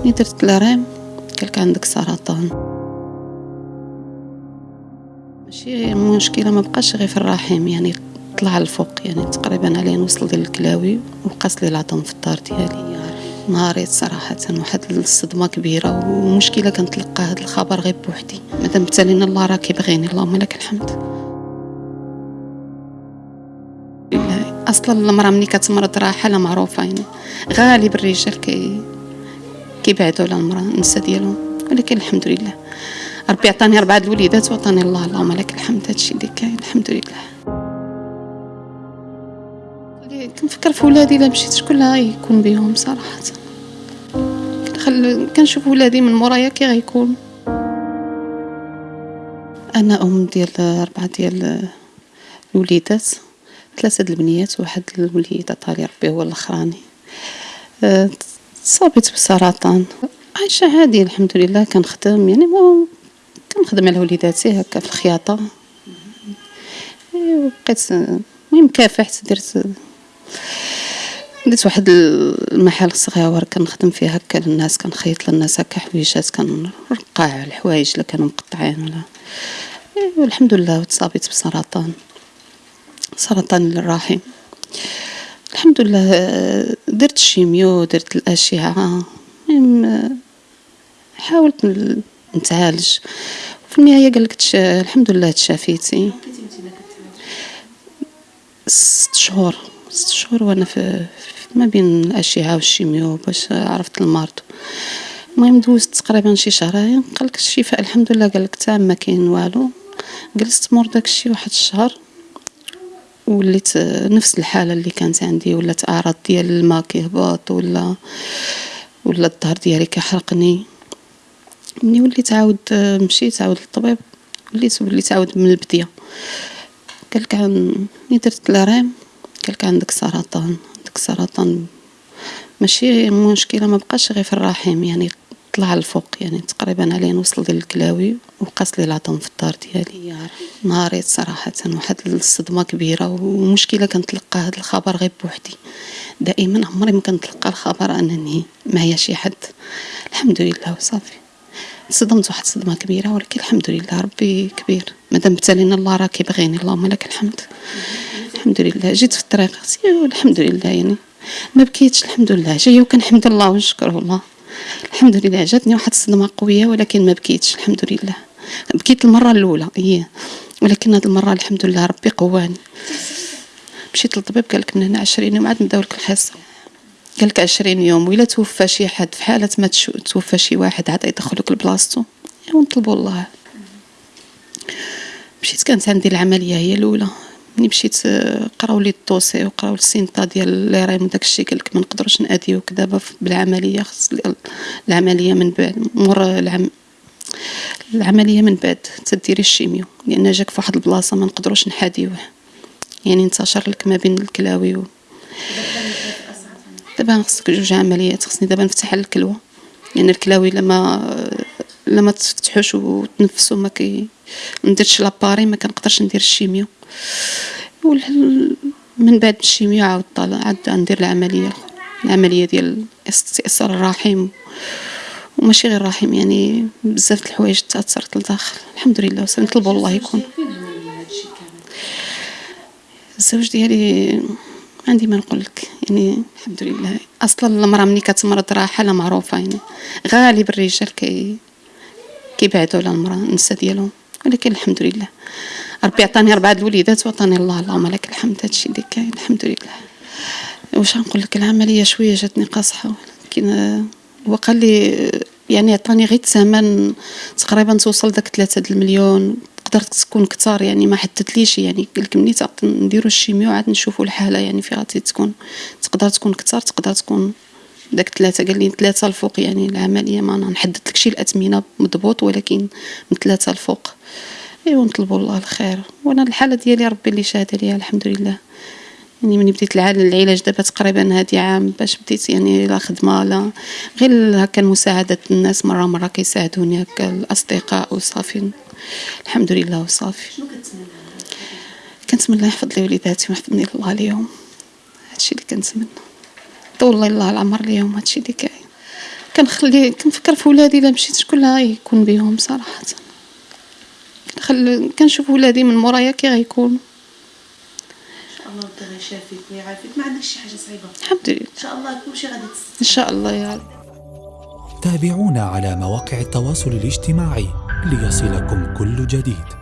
ملي درت الريم قالك عندك سرطان ماشي مشكلة ما بقاش غير في الرحم يعني طلع الفوق يعني تقريبا عليه نوصل ديال الكلاوي وقاس لي العظم في الدار ديالي. نهاريت صراحة واحد الصدمة كبيرة ومشكلة كنتلقى هذا الخبر غير بوحدي. مادام بتالينا الله راه كيبغيني اللهم لك الحمد. أصلا المرأة ملي كتمرض راه حالة معروفة يعني غالب الرجال كي كيبعدوا على المراه النساء ديالهم. ولكن الحمد لله. ربي عطاني اربعه الوليدات وعطاني الله. اللهم لك الحمد. هادشي اللي كاين الحمد لله. كنفكر في ولادي إلا مشيت شكون غيكون بهم صراحة؟ كنخل كنشوف ولادي من مورايا كي غيكون. أنا أم ديال اربعه ديال الوليدات. ثلاثة د البنيات وواحد الوليد عطالي ربي هو الأخراني. صابت بسرطان عايشة عادي الحمد لله كنخدم يعني مو كنخدم على وليداتي هكا في الخياطة. وبقيت المهم كافحت درت درت واحد المحل صغير كنخدم فيه هكا للناس كنخيط للناس هكا حويجات كنرقع الحوايج اللي كانوا مقطعين ولا والحمد لله تصابت بسرطان سرطان الرحم الحمد لله درت ال chimio درت الأشعة حاولت نتعالج. في النهاية قال لك الحمد لله تشافيتي. ست شهور ست شهور وأنا في ما بين الأشعة وال chimio باش عرفت المرض. المهم دوزت تقريبا شي شهرين قال لك الشفاء الحمد لله قال لك تام ما كاين والو. جلست مور داكشي واحد الشهر. وليت نفس الحالة اللي كانت عندي ولات أعراض ديال الماء كيهبط ولا ولا الظهر ديالي كيحرقني. ملي وليت عاود مشيت عاود للطبيب وليت وليت عاود من البديه قالك عن ملي درت ال IRM قالك عندك سرطان عندك سرطان. ماشي مشكلة ما بقاش غير في الرحم يعني طلع الفوق يعني تقريبا عليه نوصل ديال الكلاوي وقاس لي العظم في الدار ديالي. نهاريت صراحة واحد الصدمة كبيرة ومشكلة كنتلقى هذا الخبر غير بوحدي. دائما عمري ما كنتلقى الخبر أنني معايا شي حد. الحمد لله وصافي. صدمت واحد الصدمة كبيرة ولكن الحمد لله ربي كبير. مادام ابتلينا الله راه كيبغيني اللهم لك الحمد. الحمد لله. جيت في الطريق الحمد لله يعني. ما بكيتش الحمد لله. جاية وكنحمد الله ونشكره الله. الحمد لله جاتني واحد الصدمة قوية ولكن ما بكيتش الحمد لله. بكيت المرة الأولى هي ولكن هذه المرة الحمد لله ربي قواني. مشيت للطبيب قال لك من هنا 20 يوم عاد نبداو لك الحصة. قال لك 20 يوم ولا توفى شي حد في حالة ما توفى شي واحد عاد يدخلوك لبلاصتو ونطلبوا الله. مشيت كانت عندي العملية هي الأولى. ملي مشيت قراو لي ال dossier وقراو السينطا ديال l'IRM وداك الشيء قالك ما نقدروش ناديوك دابا بالعملية خص العملية من بعد مور العم العملية من بعد تديري ال chimio لأن جاك في واحد البلاصة ما نقدروش نحاديوه. يعني انتشر لك ما بين الكلاوي و دابا خصك جوج عمليات خصني دابا نفتح الكلوة. لأن يعني الكلاوي لما لما تفتحوش وتنفسوا ما كي نديرش l'appareil ما كنقدرش ندير ال chimio. من بعد ال chimio عاود طالع عاد ندير العملية. العملية ديال استئصال الرحم وماشي غير الرحم يعني بزاف الحوايج تأثرت لداخل. الحمد لله نطلبوا الله يكون. الزوج ديالي عندي ما نقول لك يعني الحمد لله. أصلا المرأة ملي كتمرض راه حاله معروفة يعني غالب الرجال كي كيبعدوا على المرأة النساء ديالهم. ولكن الحمد لله. ربي عطاني أربعة الوليدات وعطاني الله. اللهم لك الحمد. هادشي اللي كاين الحمد لله. واش نقول لك؟ العملية شوية جاتني قاصحة ولكن هو قال لي يعني عطاني غير الثمن تقريبا توصل داك ثلاثة المليون. قدرت تكون كثار يعني ما حددليش يعني قال لك ملي نديرو الشيميو عاد نشوفوا الحالة يعني فيها تكون تقدر تكون كثار تقدر تكون داك ثلاثة قال لي ثلاثة الفوق يعني العملية ما نحدد لك شي الأثمنة مضبوط ولكن من ثلاثة الفوق. ايوا نطلبوا الله الخير. وأنا الحالة ديالي ربي اللي شاهد عليها الحمد لله يعني ملي بديت العلاج دابا تقريبا هادي عام باش بديت يعني لا خدمة لا. غير هكا مساعدة الناس مرة مرة كيساعدوني هكا الأصدقاء وصافي الحمد لله وصافي شنو كنتمنى؟ كنتمنى يحفظ لي وليداتي ويحفظني الله اليوم. هادشي اللي كنتمنى. طول الله العمر اليوم هادشي اللي كاين. كنخلي كنفكر في ولادي إلا مشيت شكون اللي غيكون بهم صراحة. كنخل كنشوف ولادي من مورايا كي غيكونوا إن شاء الله ربي غيشافيك ويعافيك ما عندكش شي حاجة صعيبة؟ الحمد لله. إن شاء الله كلشي غادي إن شاء الله يا رب. تابعونا على مواقع التواصل الاجتماعي ليصلكم كل جديد.